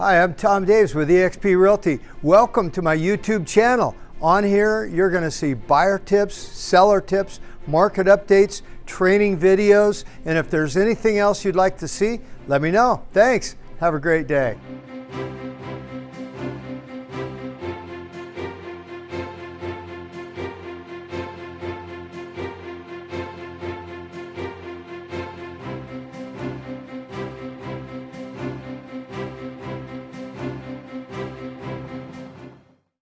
Hi, I'm Tom Davis with eXp Realty. Welcome to my YouTube channel. On here, you're gonna see buyer tips, seller tips, market updates, training videos, and if there's anything else you'd like to see, let me know. Thanks. Have a great day.